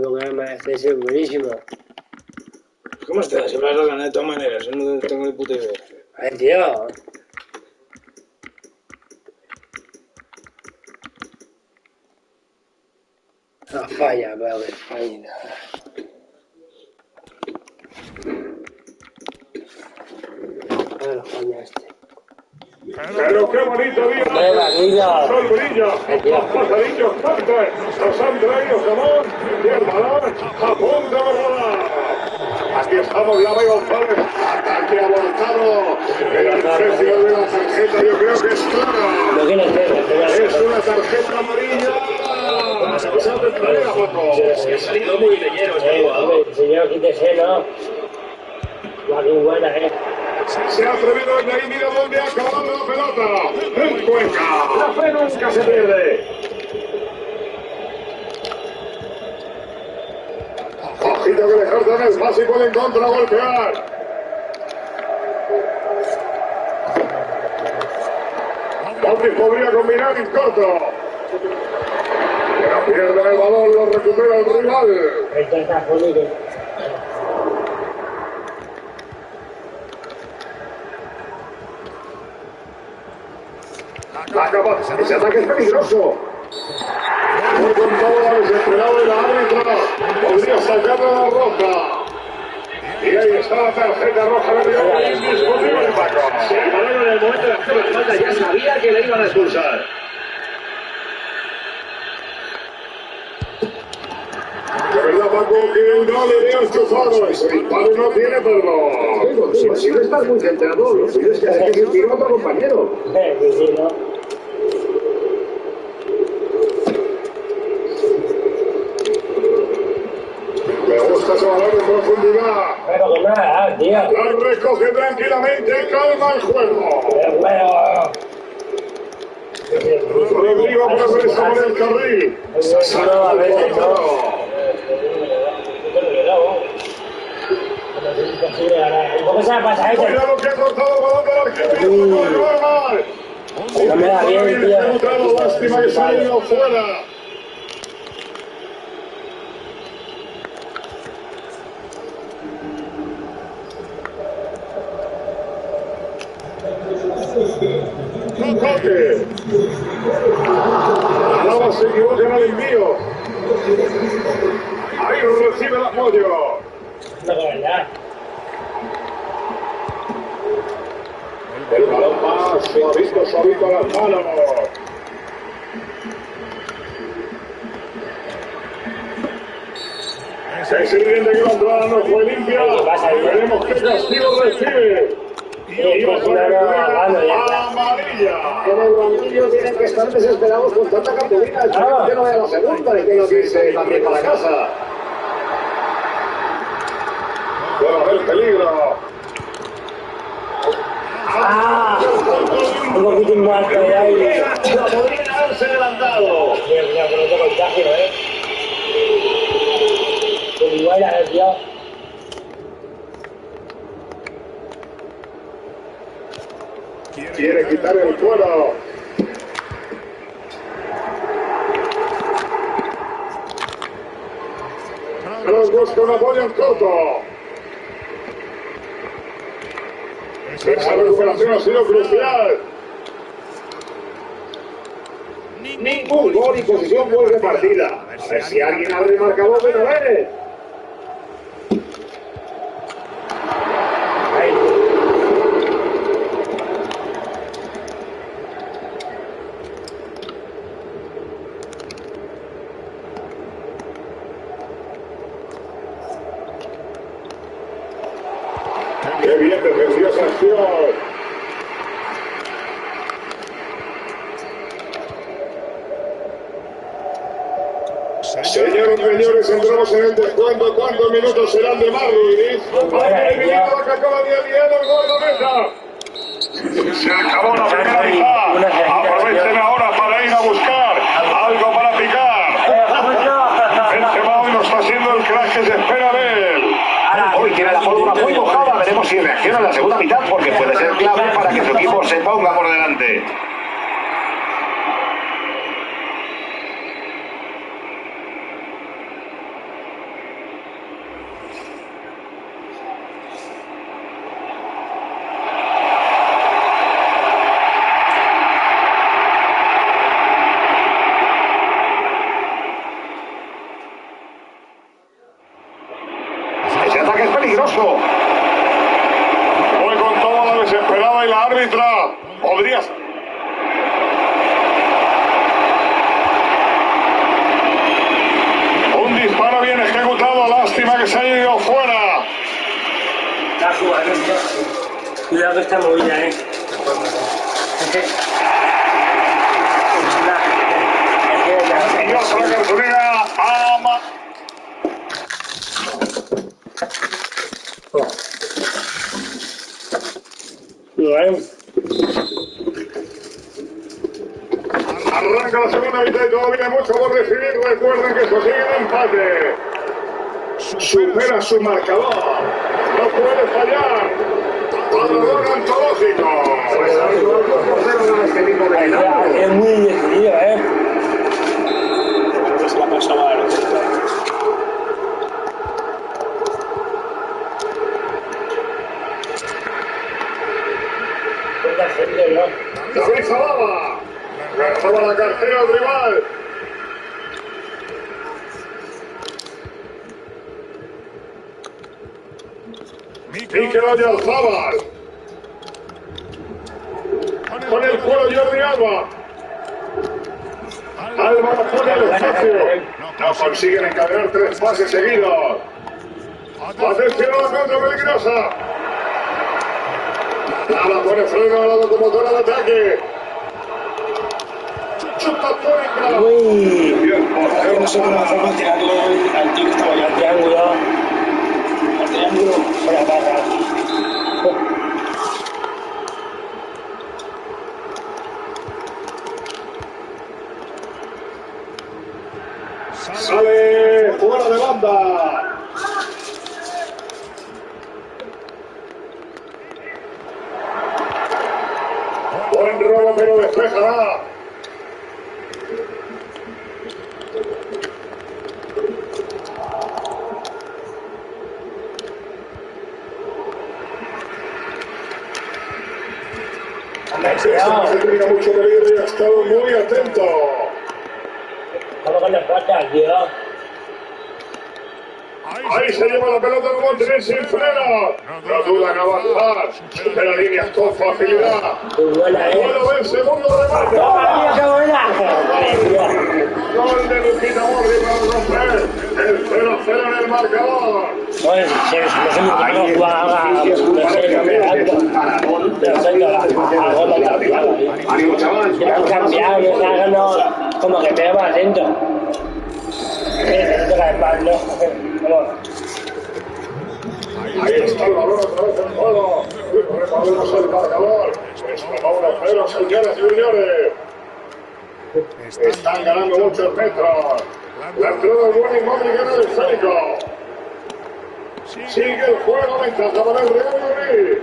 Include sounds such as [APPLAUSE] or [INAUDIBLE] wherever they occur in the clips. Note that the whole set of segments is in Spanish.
Programa, este es buenísimo. ¿Cómo estás? Se me has ganado de todas maneras, yo no tengo ni puta idea. A ver, tío. No falla, que falla. Ah, no falla este. Pero qué bonito día. Venga, niño. Brilla, los pajarillos cantan, nos han traído jamón y el balón a punto de volar. Aquí estamos, la Vega González, ataque abortado. El precio de la tarjeta yo creo que es sé, Es una tarjeta amarilla. Se ha traído, Juanjo. Se ha salido muy leyero este jugador. señor, quítese, ¿no? La que buena, ¿eh? Se ha atrevido y ahí mira dónde ha acabado la pelota. En Cuenca. La fe nunca se pierde. Ojito que le cortan es básico de contragolpear. Bondi podría combinar en corto. Pero pierden el balón, lo recupera el rival. Ese ataque es peligroso. Muy con todo la desesperado de la árbitra. Podría sacar la roja. Y ahí está la tarjeta roja de Río. Indiscutible, Paco. El balón en el momento de hacer la falta ya sabía que le iban a expulsar. De verdad, Paco, que no le veo enchufado. Ese disparo no tiene perdón. Si no estás muy centrado, lo suyo es que hace que se tire a otro compañero. Eh, sí, sí, ¿no? Me gusta ese balón en profundidad. La recoge tranquilamente y calma el juego. Pero bueno. Rodrigo por hacer esa por el carril. No, a veces no. ¿Cómo se pasa eso? Cuidado que ha cortado el balón del argentino. No me da bien, tío. Lástima que ido fuera. Coque. Alaba se equivoca en el envío. Ahí recibe el apoyo. El balón más suavito, suavito a las manos. Es evidente que la entrada no fue limpia. Veremos qué castigo recibe. Y va a no, no, bueno, ya está. amarilla. En el banquillo tienen que estar desesperados con tanta cartulina. El que no vea la segunda y que no irse también para casa. Puede haber peligro. ¡Ah! Un poquito muerto de aire. Podría haberse adelantado. Mira, mira, con otro contagio, ¿eh? Con igual a ver, tío. Quiere quitar el cuero. Los busca un apoyo en corto. Esa recuperación ha sido crucial. Ningún gol y posición vuelve partida. A ver si alguien abre el marcador de Noveles. Qué bien defendió esa acción. Señoras y señores, entramos en el descuento. ¿Cuántos minutos serán de Marley? Ahora, El ya. minuto que acaba de aliar el gol de meta. Se acabó la primera mitad. Aprovechen ahora para ir a buscar algo para picar. Benzema hoy no está siendo el crack que se espera de él. Hoy tiene la fórmula muy mojada. La segunda mitad porque puede ser clave para que su equipo se ponga por delante. contra. Podrías. Un disparo bien ejecutado. Lástima que se haya ido fuera. Está jugando, tío. Cuidado que está movida, eh. Es que- Y otra cartulina. Ama. Cuidado. La segunda mitad y todavía mucho por decidir. Recuerden que esto sigue en empate. Supera su marcador. No puede fallar. Parador antológico. Es muy decidido, eh. Se la pasaba a la Poca gente, ¿no? David Salaba. Lanzaba la cartera al rival. Mikel Oyarzábal. Con el cuero Jordi Alba. Alba pone el espacio. No consiguen encadenar tres pases seguidos. Atención a la contra peligrosa. Nada pone freno a la locomotora de ataque. Uy. Bien, No sé cómo hacer para tirarle al que estaba. Al triángulo. Al triángulo. Por la barra. Sale fuera de banda. Buen robo, pero despejará. Mucho peligro y ha estado muy atento. Vamos con las patas, tío. Ahí se lleva la pelota el Montenegro sin freno. No duda en avanzar. Supera líneas con facilidad. Eh. Bueno, el segundo remate. ¡Toma, tío, qué buena! Gol de Mordi para romper el 0-0 en el marcador. Que lo han cambiado, que se hagan como que me va atento. Eh. Ahí está el balón otra vez en juego. El marcador. Está 1-0, señores y señores. Están ganando muchos metros. La entrada del buen inmóvil gana el esférico. Sigue el juego, ventaja para el Real Madrid.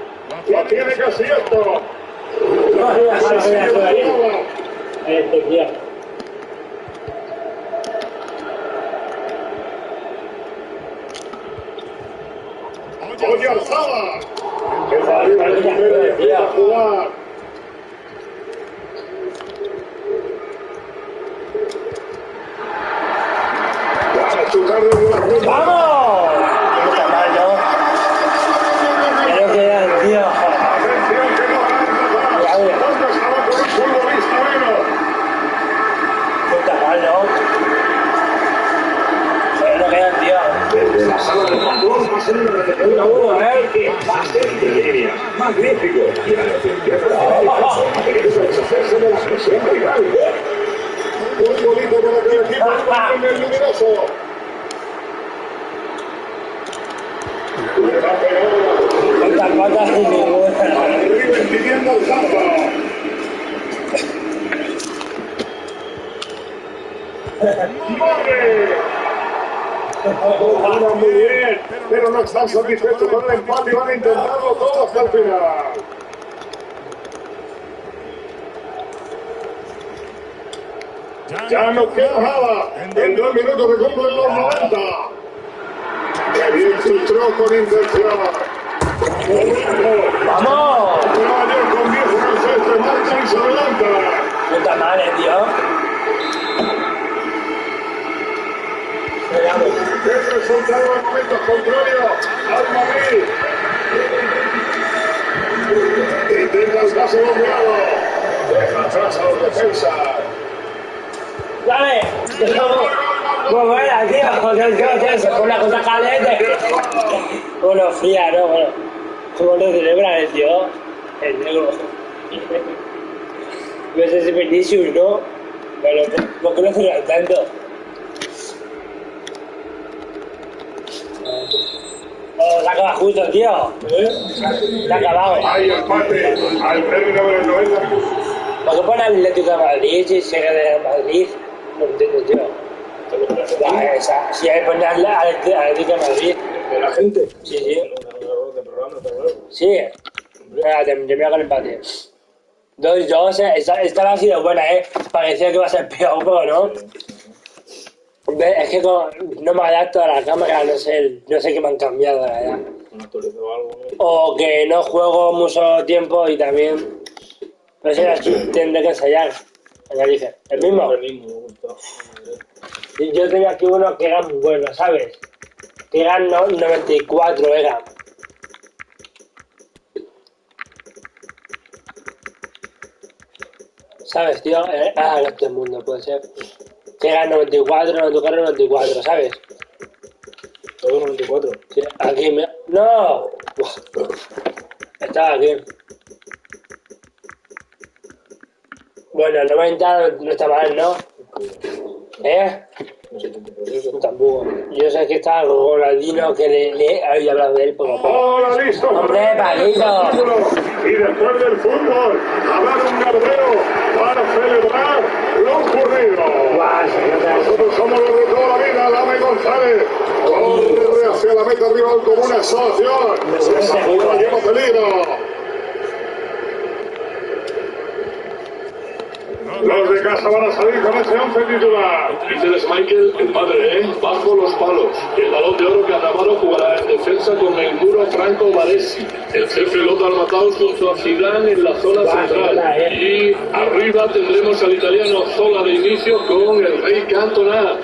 Lo tiene casi esto. No, sí, Se déjalo, sigue déjalo la ahí. jugada. Este, tío. Oye Alzada. El Madrid recupera y empieza a jugar. Va a chutar desde la punta. ¡Vamos! No está mal, ¿no? Creo que era, tío. Atención que no van a empezar. Ya, ya. ¿Dónde estaba con un futbolista menos? No está mal, ¿no? Joder, no queda, tío. Desde la sala de ¿eh? Magnífico. Y la que el el. Le va a pero no están satisfechos con el empate y van todo hasta. Ya no. En dos minutos los 90. Que bien filtró con intención. ¡Vamos! Nueva York con 10 en el centro, marcha y se adelanta. No está mal, tío. Es resultado en momentos contrarios al Madrid. El. Deja atrás los defensas. Dale, buena, tío, joder, tío, se pone una cosa caliente. Bueno, fría, ¿no? Bueno, ¿cómo lo celebra el tío? El negro. No sé si Vinicius, ¿no? Pero, ¿por qué lo celebran tanto? Oh, se acaba justo, tío. Se ha acabado. Hay empate al término de los 90 minutos. ¿Por qué pone Atlético de Madrid si se gana de Madrid? No entiendo, tío. Ya, esa. Si hay que poner Atlético de Madrid. De la gente. Sí, sí. De programa, está claro. Sí. Venga, termina con el empate. 2-2, eh. esta, esta ha sido buena, ¿eh? Parecía que iba a ser peor, pero no. Es que con- no me adapto a la cámara, no sé, no sé qué me han cambiado, la verdad. O que no juego mucho tiempo y también... No sé, aquí tendré que ensayar. Ya dije, el mismo. Me Yo tenía aquí uno que era muy bueno, ¿sabes? Que eran no, 94, era. ¿Sabes, tío? Eh, Ah, no todo el mundo puede ser. Eran 94, 94, 94, ¿sabes? Todo 94. Sí, aquí me... ¡No! [LAUGHS] Estaba aquí. Bueno, 90 no está mal, ¿no? ¿Eh? Yo sé que está Ronaldinho, que le, le había hablado de él poco a poco. Ahora listo. Hombre, Paquito. Y después del fútbol, habrá un gardero para celebrar lo ocurrido. Se nota. Nosotros somos los de toda la vida, Lame González. Corre hacia la meta rival como una. Esa jugada lleva peligro. Los de casa van a salir con ese once titular. Dice Michael, el padre, ¿eh? Bajo los palos. El balón de oro que Atamaro jugará en defensa con el muro Franco Varesi. El jefe Lothar Matthaus junto a Zidane en la zona central. Y arriba tendremos al italiano Zola de inicio con el rey Cantona.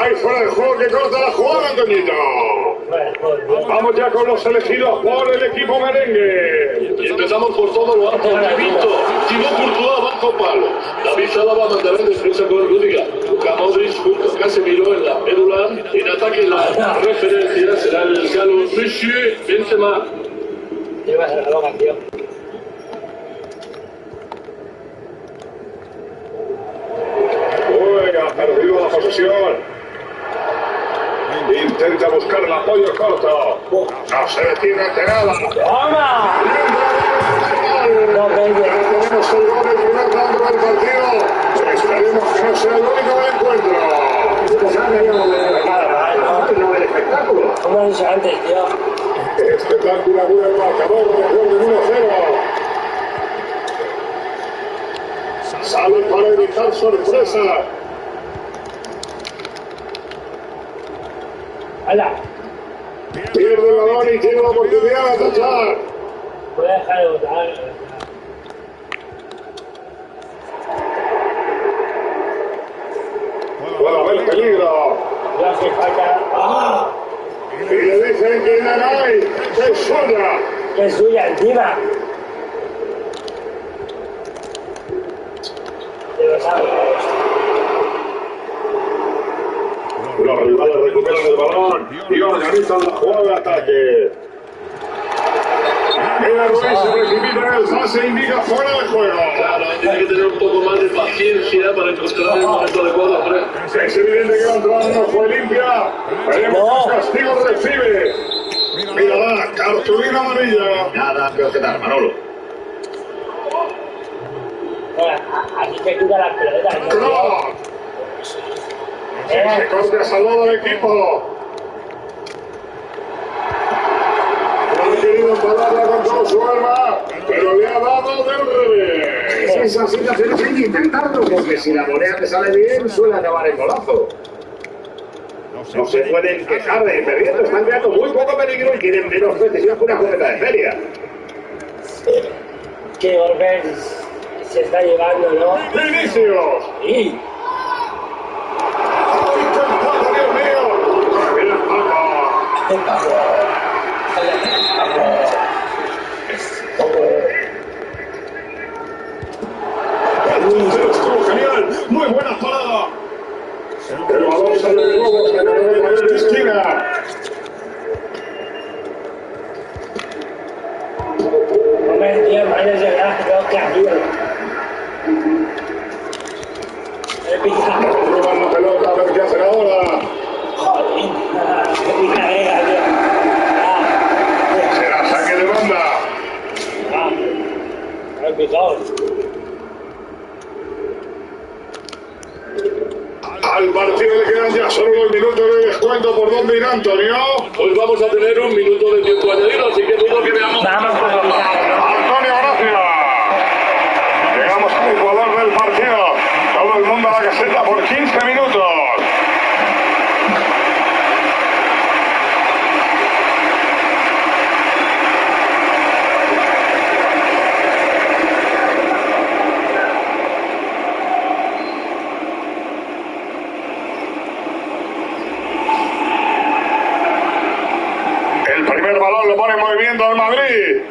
Ahí fuera el juego que corta la jugada, Antoñito. Vamos ya con los elegidos por el equipo merengue. Y empezamos por todo lo alto. Vito, Thibaut Courtois bajo palo. David Álava mandará en defensa con Rudiger. Luka Modric junto a Casemiro en la médula. En ataque la referencia será el galo Monsieur Benzema. Llevas loca, tío. Uy, ha perdido la posesión. Intenta buscar el apoyo corto. No se detiene ante nada. ¡Toma! No. Tenemos el gol del primer tanto del partido. Esperemos que no sea el único del encuentro. No el espectáculo. Como he dicho antes, tío. Espectacular el marcador, recuerden 1-0. Sale para evitar sorpresa. ¡Hala! Pierde el balón y tiene la oportunidad de tachar. Voy a dejar de votar. Puede haber peligro. No hace falta. ¡Ah! Y le dicen que Nanay es suya. ¡Qué suya encima! De los árboles. Los rivales recuperan el balón y organizan la jugada de ataque. El Ruiz se precipita en el pase indica fuera de juego. Claro, tiene que tener un poco más de paciencia para encontrar el momento adecuado. Es evidente que la entrada no fue limpia. Veremos qué castigo recibe. Mirará, cartulina amarilla. Nada que objetar, Manolo. Aquí te quita las pelotas, ¿no? Cross. Eh, Ese corte ha salvado al equipo. No ha querido pararla con todo su alma, pero le ha dado del revés. Esas situaciones hay que intentarlo, porque si la moneda te sale bien, suele acabar en golazo. No se pueden quejar de perdiendo, están creando muy poco peligro y tienen menos precisión que una cometa de feria. que golpe se está llevando, ¿no? Vinicius. Y ¡Intentado, Dios mío! ¡El Paco! Hostia, tío. He pillado. Roban la pelota, a ver qué hacen ahora. Joder. Qué picadera, tío. Ah, Será saque de banda. ah. Me he picado. Al partido le quedan ya solo dos minutos de descuento por dónde ir Antonio. Pues vamos a tener un minuto de tiempo añadido, así que digo que veamos. Vamos con lo picado, ¿no? Antonio, gracias. Llegamos al Ecuador del partido. Todo el mundo a la caseta por 15 minutos. El primer balón lo pone muy bien Don Madrid.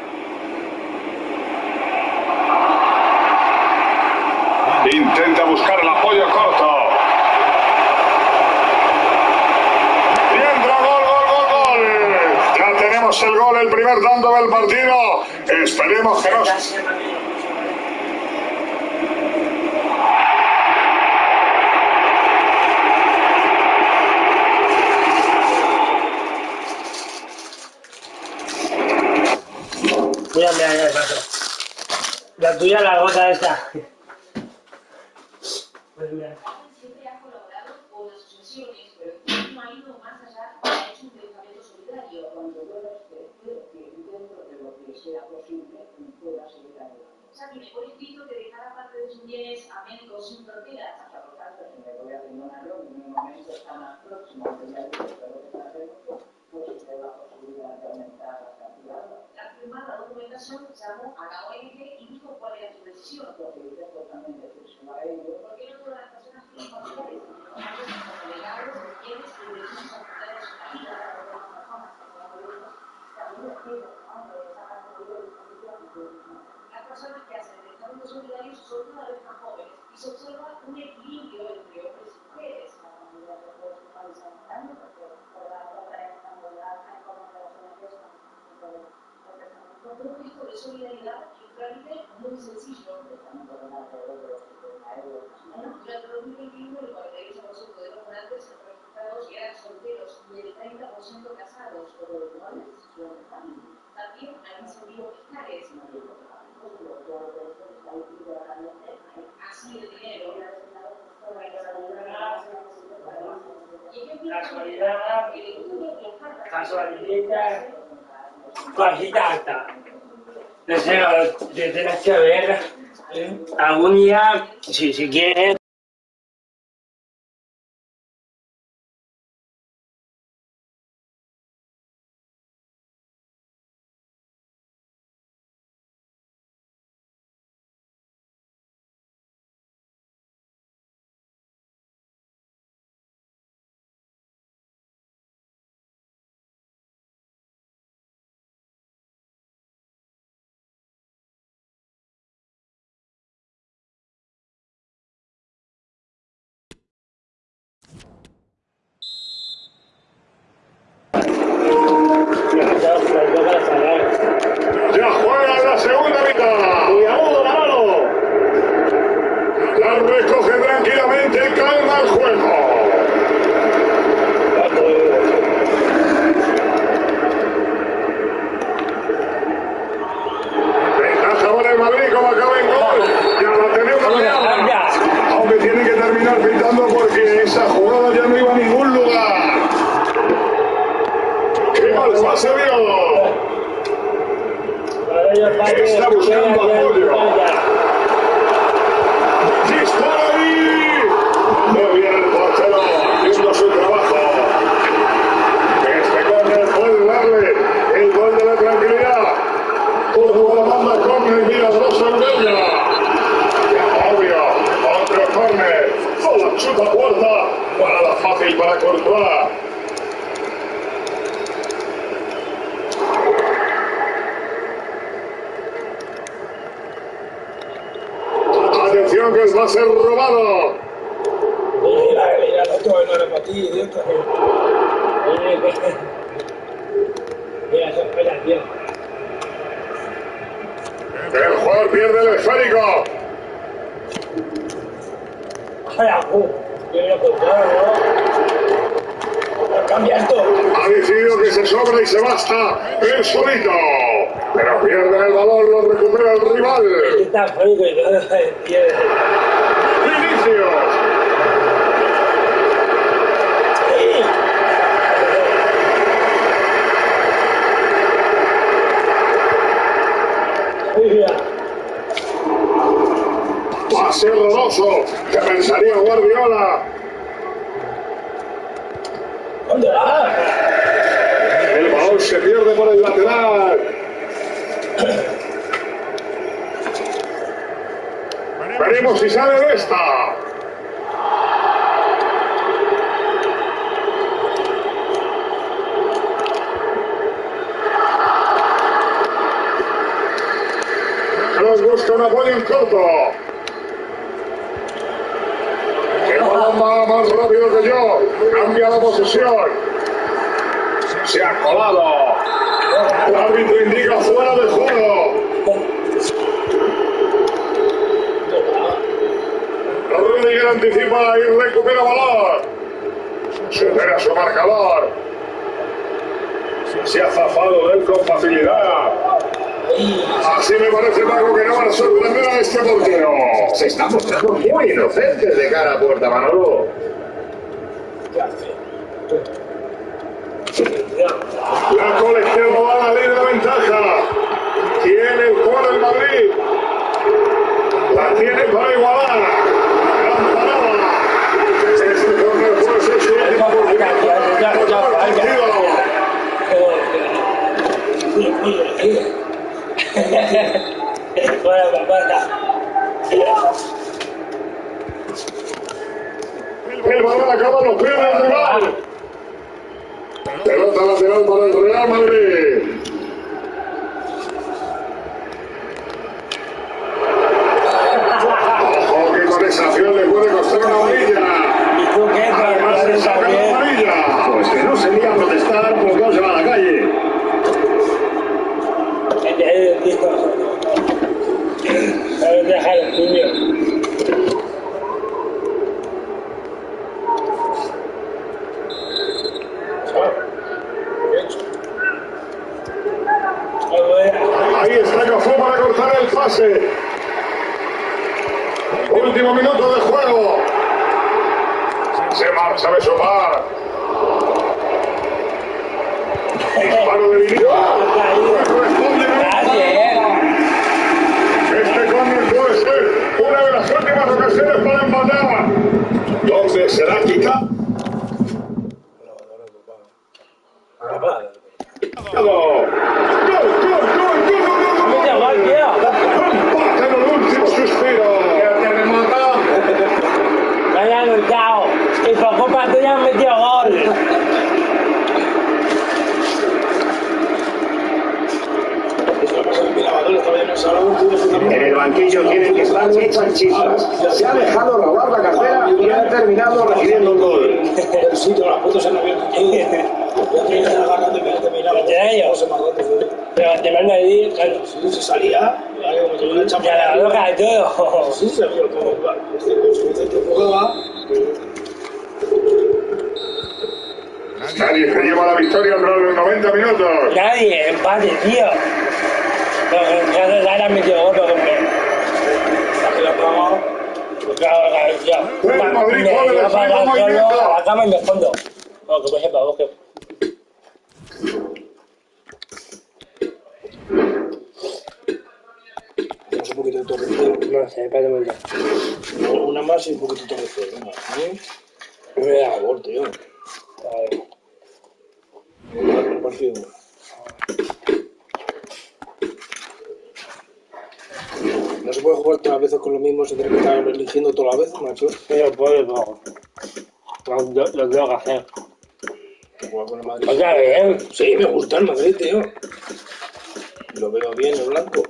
Intenta buscar el apoyo corto. Y entra gol, gol, gol, gol. Ya tenemos el gol, el primer tanto del partido. Esperemos que no. Mira, mira, mira, paso. La tuya, la gota esta. Pues mira. siempre ha colaborado con asociaciones, pero no ha ido más allá, ha hecho un pensamiento solidario. Cuando yo respeto que dentro de lo que sea posible pueda seguir adelante. O sea, que me por escrito que dejara parte de sus bienes a médicos sin fronteras. Hasta por tanto, si me voy a abandonarlo, en un momento está más próximo, que ya digo, pero lo que está haciendo, pues se la posibilidad de aumentar las cantidades. La firmada documentación llamó a la ONG y dijo cuál era su decisión. Porque dice totalmente decisión a ellos. ¿Por qué no todas las personas tienen familiares? Los delegados de quienes se dirigen el Estado solidario son cada vez más jóvenes y se observa un equilibrio entre hombres y mujeres. Un propósito de solidaridad y un trámite muy sencillo. Durante 2021, el 48% de los donantes registrados eran solteros y el 30% casados. También hay incentivos fiscales. Así de dinero. Y Casualidad. Casualidad. Lo- te tienes que ver. Algún día, si, si quieres. Cambia esto. Ha decidido que se sobra y se basta él solito. Pero pierde el balón, lo recupera el rival. Vinicius. Pase horroroso. ¿Qué pensaría Guardiola? ¿Dónde va? El balón se pierde por el lateral. Veremos si sale de esta. Nos busca un apoyo en corto. El balón va más rápido que yo. Cambia la posesión. Se ha colado. El árbitro indica fuera de juego. Rodríguez anticipa y recupera balón. Supera su marcador. Se ha zafado de él con facilidad. Así me parece, Paco, que no van a sorprender a este portero. Se está mostrando muy inocente de cara a puerta, Manolo. ¿Qué hace? La colegiada va a la de ventaja. Tiene el juego del Madrid. La tiene para igualar. Gran el. El balón acaba los pies del. Pelota lateral para el Real Madrid. Ojo que con esa acción le puede costar una amarilla. ¿Y tú qué? Además Para le saca la también. amarilla. Pues que no sería protestar, pues no se va a la calle. Eh, tío. ¿Sabes dejar el puño? Ah, bueno. Ahí está Cafú para cortar el pase. Último minuto de juego. Se marcha de sopar. Disparo de Vinicius. Corresponde Nadie, ¿eh? Este córner puede ser una de las últimas ocasiones para empatar. ¿Dónde será quita? ¡Gol! ¡Gol, gol, gol, gol, gol, Mira, gol! gol, tío. ¡Empate en el último suspiro! Me han luchado. Y por culpa tuya han gol. En el banquillo tienen que estar hechas chispas. Se ha dejado robar la cartera y ha terminado recibiendo un gol. El sitio, las puertas se han abierto. Pero te mando a decir, claro. Sí, se salía, ahí como. Ya la loca de todo. Sí, se vio todo. Este con Nadie se lleva la victoria tras los 90 minutos. Nadie, empate, tío. Pero que ya se han metido gol, pero que me. Aquí la cama. Claro, claro, tío. El Madrid el movimiento. la cama y me escondo. Bueno, que pues sepa vos que. Un poquito de. No sé, espérate un momento. Una más y un poquito de. Venga, ¿eh? Tío. a ver. No se puede jugar todas las veces con lo mismo, se tiene que estar eligiendo todas las veces, macho. Pero puedo, no. Lo, lo, tengo que hacer. Juega con el Madrid. Otra vez, ¿eh? Sí, me gusta el Madrid, tío. Lo veo bien, el blanco.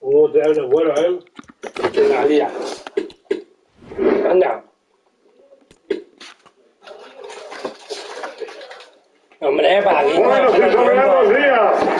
Uh, te es bueno, ¿eh? Venga, tira. Anda. Hombre, para aquí. Bueno, días.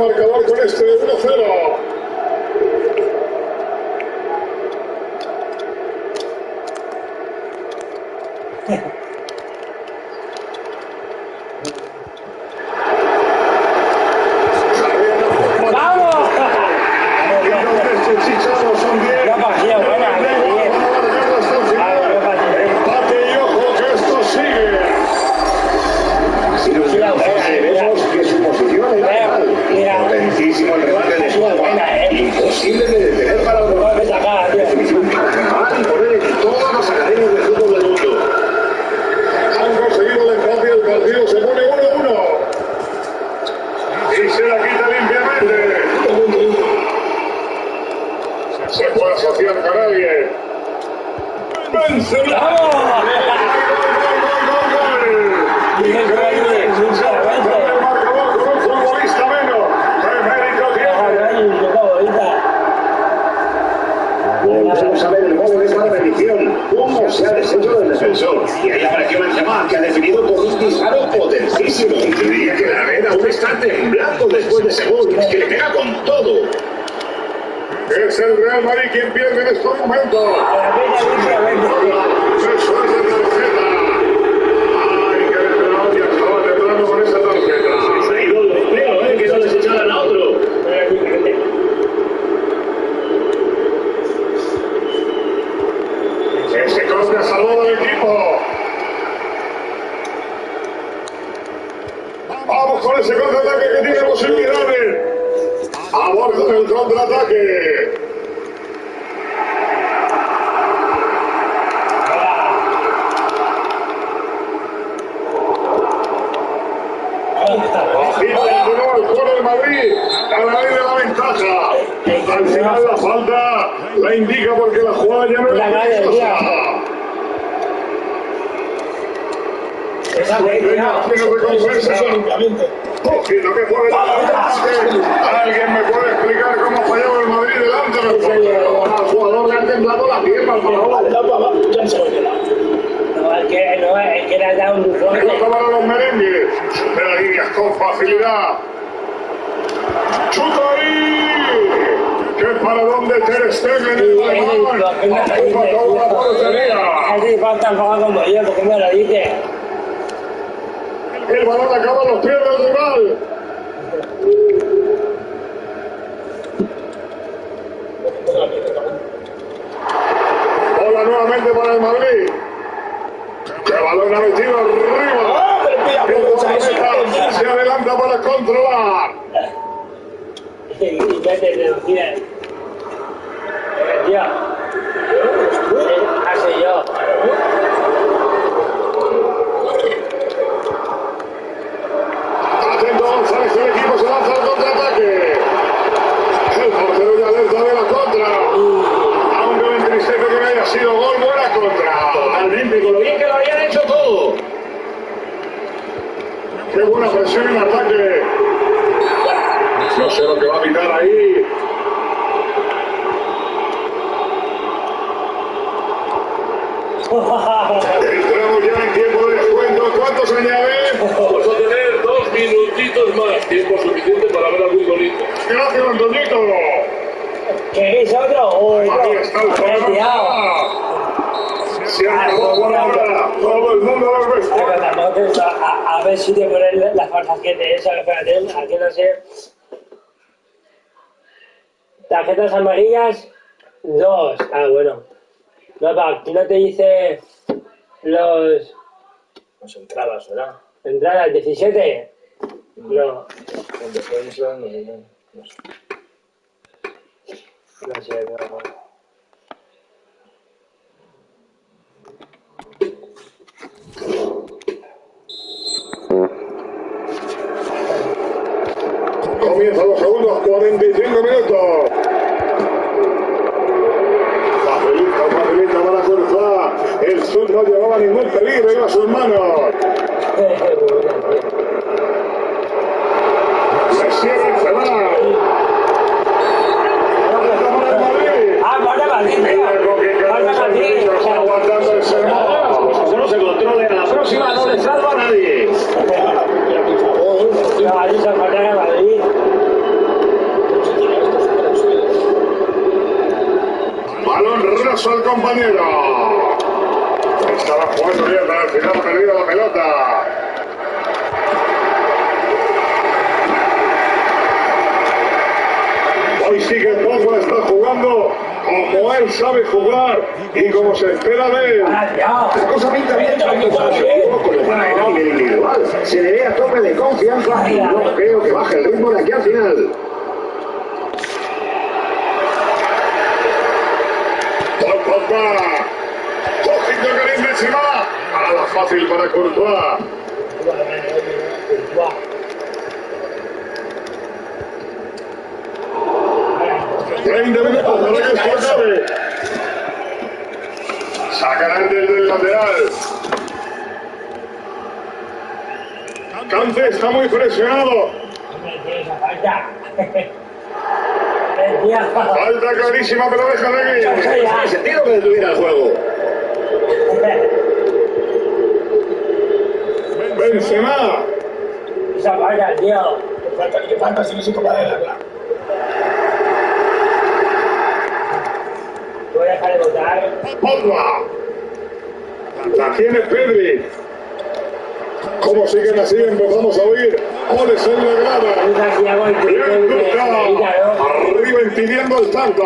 marcador con este Sí, y vete de mira. Yo. Así yo. Atento González, el equipo se lanza al contraataque. El portero ya alerta de la contra. Aunque me entristece que no haya sido gol, buena contra. Totalmente, con lo bien que lo habían hecho todo. Qué buena presión en ataque llegar ahí. Entramos ya en tiempo de descuento. ¿Cuántos se añade? Vamos a tener dos minutitos más. Tiempo suficiente para ver a Antonito. Gracias, Antonito. ¿Queréis otro? Oh, Ahí está el ah, todo el mundo lo ve. A, a, a ver si te pones las falsas que te esa, espérate, aquí no sé. Tarjetas amarillas, dos. Ah, bueno. No, pa, aquí no te dice los Nos entrabas, ¿verdad? entradas 17. No, Cuando fue eso, no no, no sé. no sé, no. Comienzan los segundos 45 minutos. El sur no llevaba ningún peligro, iba a sus manos. El Madrid. Ah. Mira con qué el Madrid. niño está aguantando el sermón. Como no se controle a la próxima, no le salva a nadie. Balón raso al compañero. Estaba jugando bien, pero al final ha perdido la pelota. Hoy sí que Pogba está jugando como él sabe jugar y como se espera de él. La cosa pinta bien para su equipo para nivel individual. Se le ve a tope de confianza y no creo que baje el ritmo de aquí al final. Paul Pogba. Ojito Karim Benzema. A la fácil para Courtois. 30 minutos para que esto acabe. Sacarán desde el lateral. Cante está muy presionado. Falta. Clarísima, pero deja de ir. Sentido que detuviera el juego. Benzema. Esa falta, tío. Falta, que falta, si no se toca de la Voy a dejar de votar. Pogba. La tiene Pedri. Como siguen así, empezamos a oír goles en la grada. Bien. ¿no? Arriba impidiendo el tanto.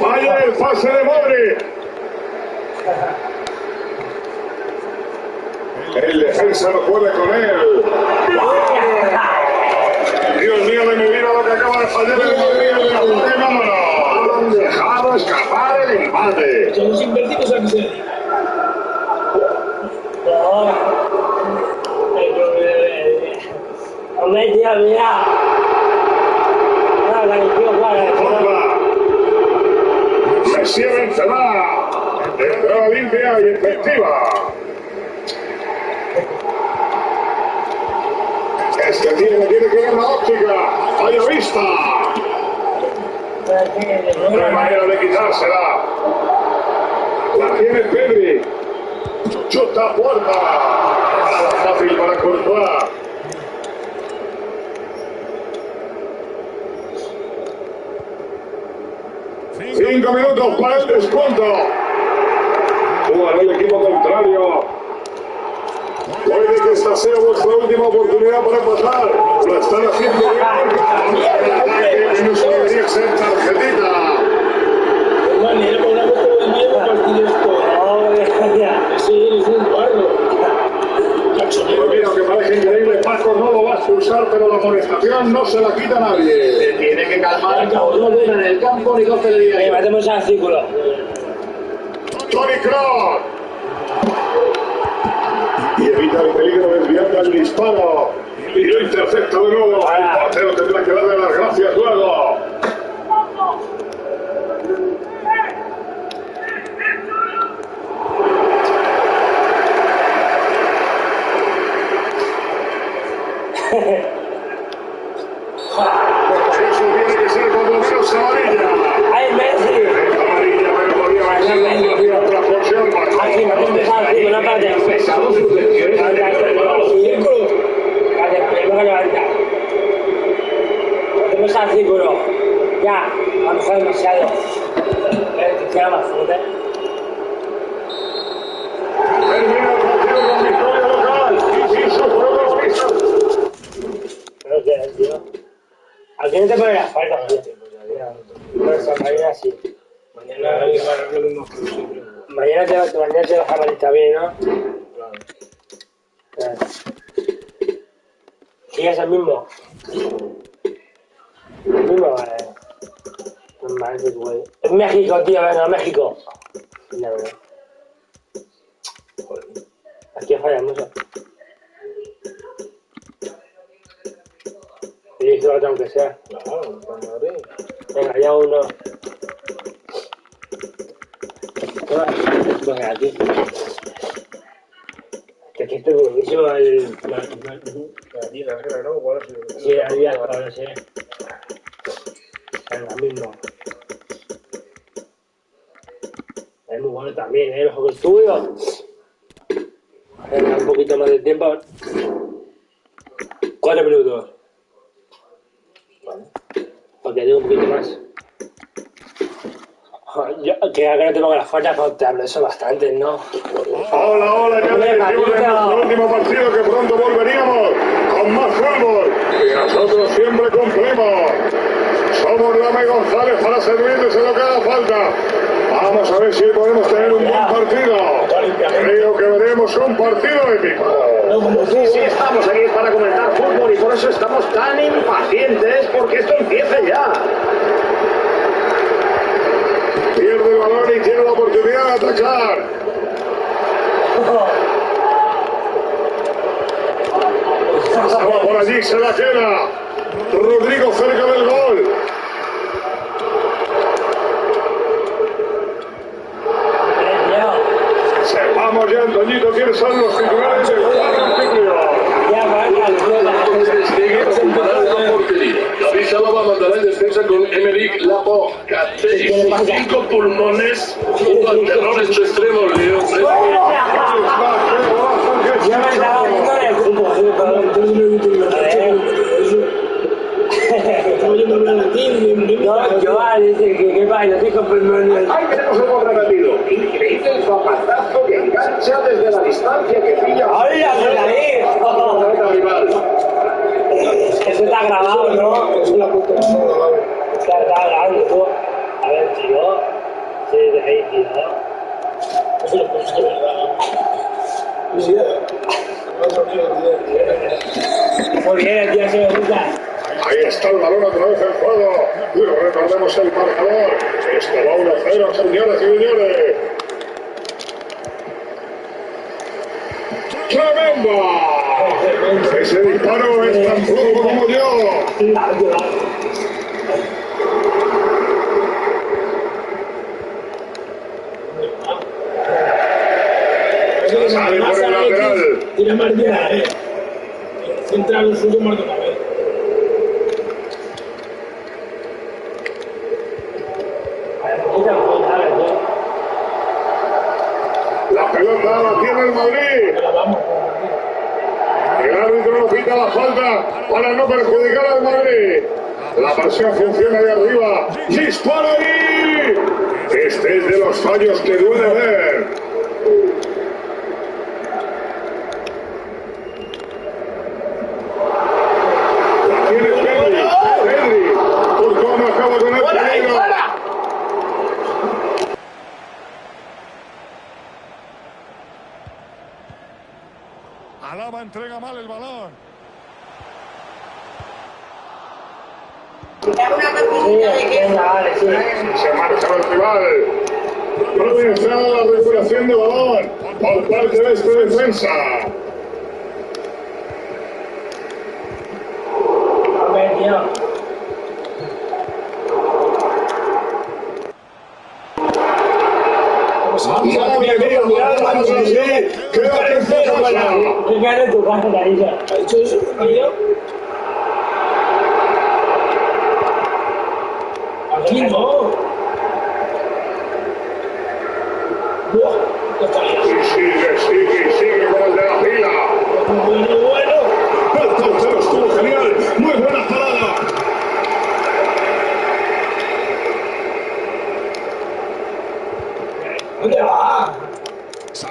Falla el pase de Modric. El defensa no puede con él. Dios mío de mi vida lo que acaba de fallar el Madrid. Y vámonos. Han dejado escapar el empate. Son los invertidos a que se dedican. No. No, Pogba. Messi Benzema. Entrada limpia y efectiva. Este tiene, tiene que ver la óptica. Vaya vista. No hay manera de quitársela. La tiene Pedri. Chuta puerta. Fácil para Courtois. Cinco minutos para el descuento. Jugará el equipo contrario. Puede que esta sea vuestra última oportunidad para pasar. Lo están haciendo bien. No se debería ser tarjetita. De. Pues mira, que parece increíble, Paco no lo va a expulsar, pero la amonestación no se la quita nadie. Tiene que calmar, no en el campo ni de Venga, vida. metemos al círculo. Tony Kroos. Evita el peligro desviando el disparo. Y lo intercepta de nuevo. El portero tendrá que darle las gracias luego. Eso tiene que ser por lo menos amarilla. ¡Ay, Messi! Aquí, no te dejas así, con la parte. Pesado sus lecciones en el terreno. Vale, primero que levanta. No te dejas así, círculo. Ya, a lo mejor demasiado. Eh, te queda más fuerte. Termina el partido con victoria local. Y superó los pisos. Pero que es, tío. Aquí no te ponen las faltas, tío. No, esa mañana sí. Mañana hay que parar lo mismo que siempre. Mañana te, mañana te vas a malista bien, ¿no? Claro. Claro. Sí, es el mismo. El mismo, vale. No mames, güey. Es México, tío, venga, México. Ya, verdad. Aquí falla mucho. Y eso lo tengo Madrid. Venga, ya uno. Venga, aquí. Que aquí estoy buenísimo el... La tía, la ¿no? Sí, ahí ya ahora sí. Venga, mismo. Es muy bueno también, ¿eh? Los ojos tuyos. Venga, un poquito más de tiempo. Cuatro minutos. Porque tengo un poquito más. Yo, que no te pongo las faltas, pero te hablo eso bastante, ¿no? Hola, hola, ya en nuestro último partido que pronto volveríamos con más fútbol y nosotros siempre cumplimos. Somos Lama y González para servirles en lo que haga falta. Vamos a ver si podemos tener un buen partido. Creo que veremos un partido épico. Sí, estamos aquí para comentar fútbol y por eso estamos tan impacientes porque esto empiece ya. Pierde el balón y tiene la oportunidad de atacar. Por allí, se la queda. Rodrigo cerca del gol. Antoñito, quiénes son los titulares del. Ya, la portería. David mandará en defensa con Emerick Laporte. Catey, cinco pulmones, un pantalón en su extremo. Leo Entrega mal el balón. Sí. Se marcha el rival. Providencia la recuperación de balón por parte de este defensa. Hombre, tío. Madre mía, madre mía, qué defensa pasa. ¿Qué cara de tu casa, Marisa? ¿Ha hecho eso? ¿Mira? Aquí no.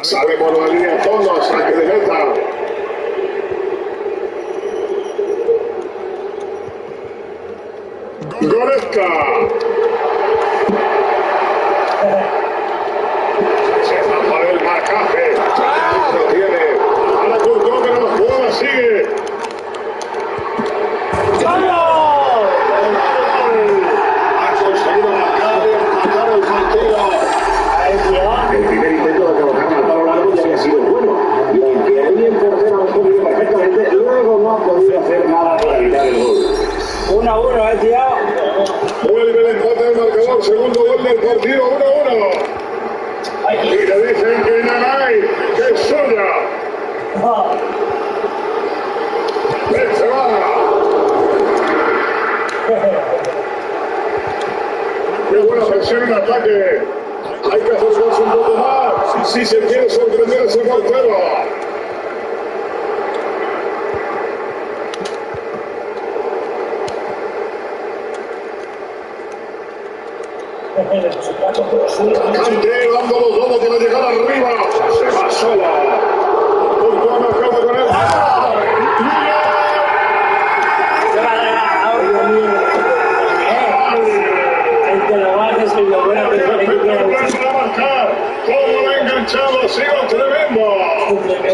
Sale por la línea de fondo, saque de meta. Goretzka. Se escapa del marcaje. Lo tiene. Ahora Courtois, pero la jugada sigue. Ha conseguido marcar y empatar el partido. Ahí, tío. El primer intento de colocar al palo largo ya había sido bueno. Y aunque el bien portero ha respondido perfectamente, luego no ha podido hacer nada para evitar el gol. Vuelve el empate del marcador, segundo gol del partido, 1-1. Y le dicen que Nanay, que es suya. Qué buena presión en ataque. Hay que acercarse un poco más si se quiere sorprender a ese portero. Cante dando los dos para llegar arriba. Se va a a. Eh, que que que a marcar. ¿Cómo lo ha enganchado? Ha sido tremendo. Que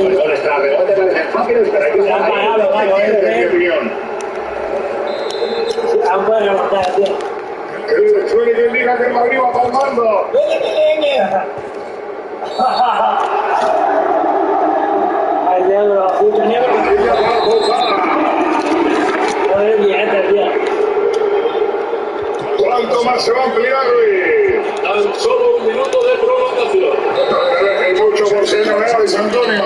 eh. Que el Madrid va palmando. Al negro, puto negro. Ella va a botar. Joder, billete, tío. ¿Cuánto más se va a ampliar hoy? Tan solo un minuto de prolongación. Es mucho por ser Noel Luis Antonio.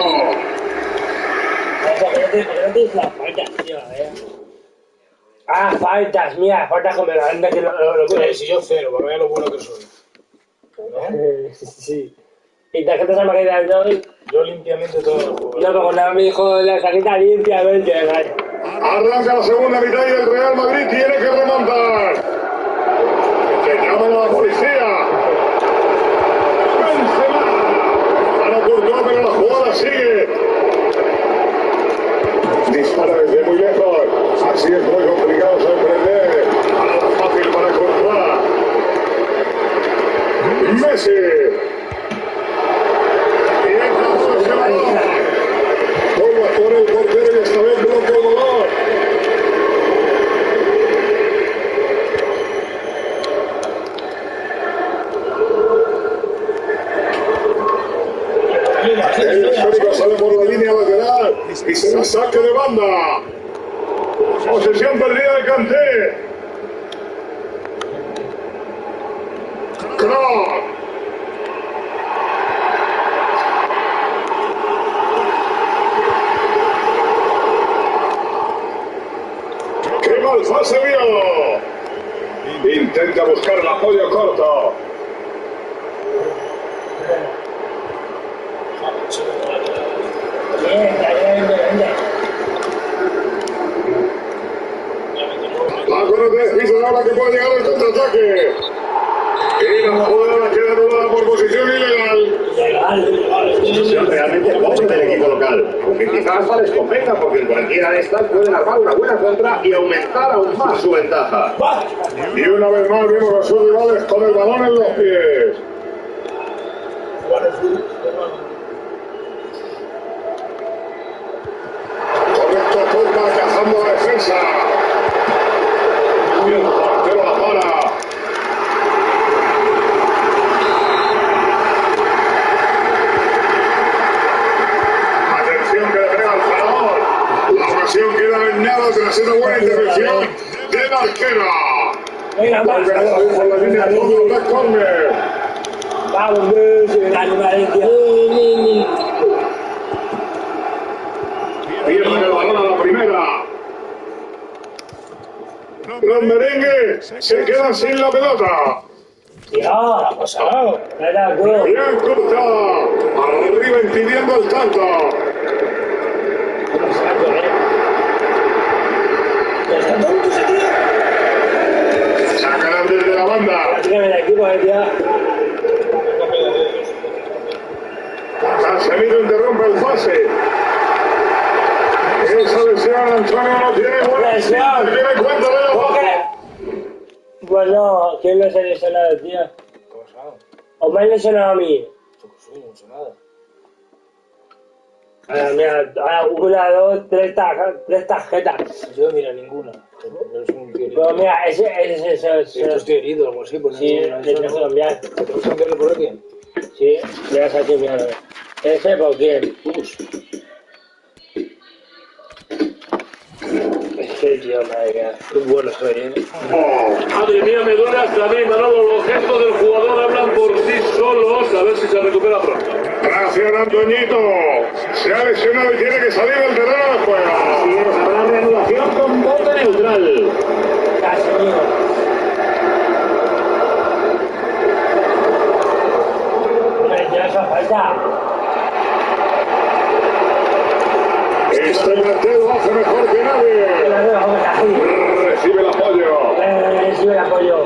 Ah, faltas, mira, faltas con Miranda que lo, lo, lo, Sí, si yo cero, para ver lo bueno que soy. Eh, Sí. ¿Y tarjetas amarillas de hoy? Yo limpiamente todo el juego. No, pero nada me dijo la tarjeta limpiamente, vale. Arranca la segunda mitad y el Real Madrid tiene que remontar. Que llamen a la policía. Benzema. Para Courtois, pero la jugada sigue. Dispara desde muy lejos. Es muy complicado sorprender. Nada fácil para Courtois. Messi. Y entra por ese balón. Vuelve a jugar el portero y esta vez bloquea el balón. El histórico sale por la línea lateral y se la saque de banda. Posesión perdida de Kanté. Kroos. ¡Qué mal pase vio! Intenta buscar el apoyo corto. Bien, está bien, bien, bien. La corre de piso ahora que puede llegar el contraataque. Y la jugada queda anulada por posición ilegal. Legal, legal. Situación realmente pobre del equipo local. Aunque quizás les convenga porque en cualquiera de una buena contra y aumentar aún más su ventaja. Y una vez más vimos a sus rivales con el balón en los pies. Correcto Pogba cazando defensa. Y el portero la para. Atención que le pega al faraón. La ocasión queda en nada tras una buena intervención de Marquera. Venga, más. Vuelve a salir por la línea de fondo, back corner. Vamos. Pierden el balón a la primera. Los merengues se quedan sin la pelota. La cosa, no. Nada, bro. Bien cortada. Arriba impidiendo el tanto. ¿Cómo se va a correr? ¿Está tonto ese tío? Sacarán desde la banda. Benito interrumpe el pase. Esa lesión, Antonio, no tiene buena. Lesión. Tiene cuenta de la ¿Por baja. qué? Bueno, ¿quién lo ha lesionado, tío? ¿O me han lesionado a mí? Yo que soy, no sé nada. Ahora, mira, ahora una, dos, tres, tarjetas, tres tarjetas. Yo, mira, ninguna. Pero es un tío herido. Pero mira, ese, ese, ese, Si esto ese, estoy herido o algo así, pues sí, no, le tengo que cambiar. ¿Tenemos que cambiarle por alguien? Sí, le vas a decir, mira, ese, ¿por qué? Es que, tío, madre mía. Qué bueno soy, ¿eh? Madre mía, me duele hasta a mí, Manolo. Los gestos del jugador hablan por sí solos. A ver si se recupera pronto. Gracias, Antoñito. Se ha lesionado y tiene que salir del terreno de juego. Así es, habrá reanudación con neutral. Este lo hace mejor que nadie. Recibe el apoyo. Eh, recibe el apoyo.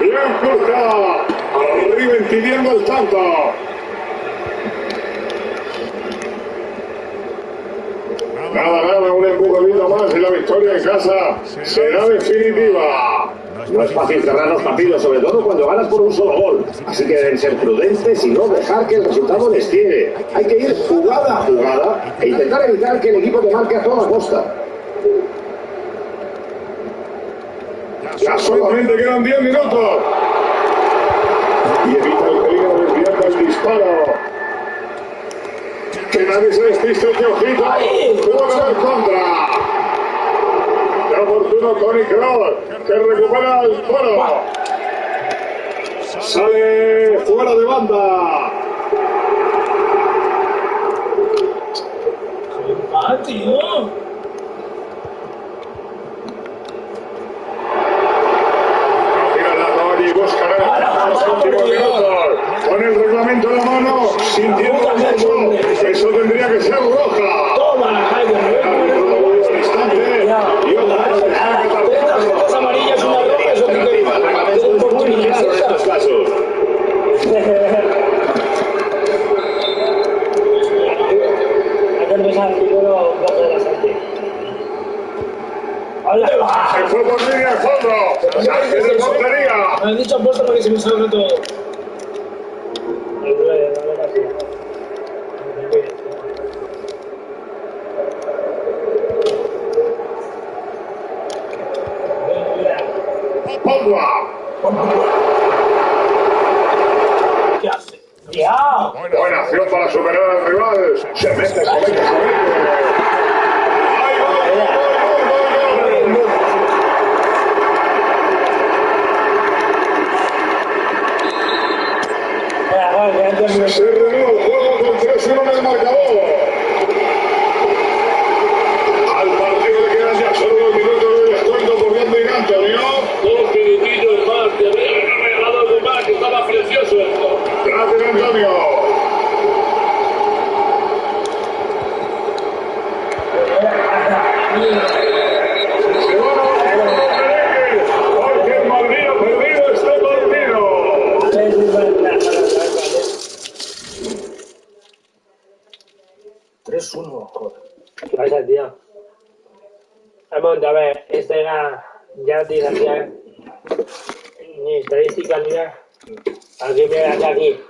Bien corta. Arriba impidiendo el tanto. Nada, nada, un más y la victoria en casa será definitiva. No es fácil cerrar los partidos, sobre todo cuando ganas por un solo gol. Así que deben ser prudentes y no dejar que el resultado les tire. Hay que ir jugada a jugada e intentar evitar que el equipo te marque a toda costa. Ya solamente quedan 10 minutos. Y evita el peligro de desviar el disparo. Que nadie se despiste, que ojito. Tuvo que haber contra. Qué oportuno Tony que recupera el toro. Sale fuera de banda. ¡Ah, tío! Tira la Tony, buscará los últimos minutos. Con el reglamento en la mano, sintiendo el mucho. Eso tendría que ser roja. ¡Toma! ¡Ay, Dios mío! Instante. Y otra vez se saca Tres tarjetas amarillas, una roja, eso que El reglamento es muy claro en estos casos. Hay que empezar primero un poco de la salte. ¡Hola! Se fue por línea de fondo. Saque de portería. Me han dicho apuesta para que se me salga todo. El nueve, vale, así. Pogba. ¿Qué hace? ¡Tío! Buena acción para superar al rival. Se mete, se mete, se mete. ¡Ay, gol, gol, gol, gol, gol! Venga, gol, que antes me- Se renueva el juego con 3-1 en el marcador. Al partido le quedan ya solo dos minutos de descuento por Gandhi y Antonio. Dos minutillos más. Te habría regalado algo más, que estaba precioso esto. Gracias, Antonio. Se van a merengue, porque el Madrid ha perdido este partido. Sí, sí, vale, vale, vale, vale. 3-1, joder. ¿Qué pasa, tío? Vamos, a ver, este era, ya te dije aquí, ni estadística ni nada. Aquí, mira, aquí, aquí.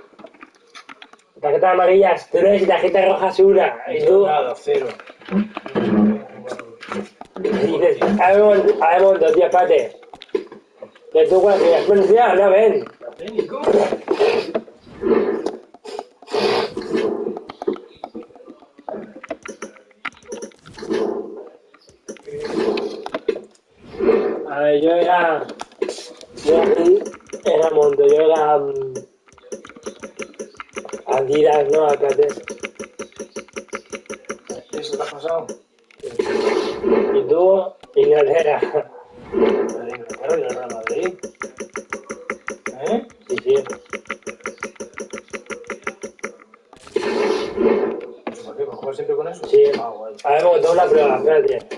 Tarjetas amarillas, tres y tarjetas rojas, una. Y tú, Nada, cero. y dices, a ver, tío, espérate. Que tú cuando tienes policía, no ven. A ver, yo era. Yo aquí Monto, yo era. mm, Adidas, no, Alcatel. ¿Eso te ha pasado? Y tú, Inglaterra. La de Inglaterra y el Real Madrid. ¿Eh? Sí, sí. ¿Por qué? ¿Por jugar siempre con eso? Sí. Ah, guay. A ver, tengo una prueba, espérate.